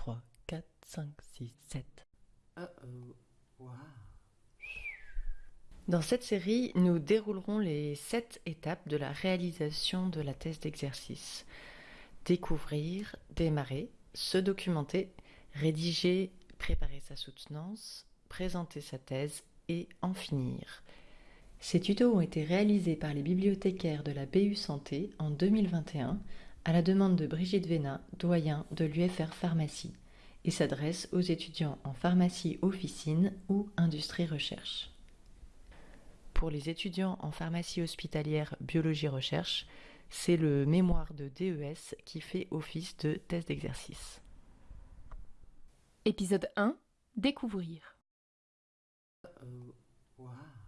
3, 4, 5, 6, 7. Uh oh. Wow. Dans cette série, nous déroulerons les 7 étapes de la réalisation de la thèse d'exercice. Découvrir, démarrer, se documenter, rédiger, préparer sa soutenance, présenter sa thèse et en finir. Ces tutos ont été réalisés par les bibliothécaires de la BU Santé en 2021 à la demande de Brigitte Véna, doyen de l'UFR Pharmacie, et s'adressent aux étudiants en pharmacie officine ou industrie recherche. Pour les étudiants en pharmacie hospitalière biologie recherche, c'est le mémoire de DES qui fait office de thèse d'exercice. Épisode 1 Découvrir. Uh oh. Wow.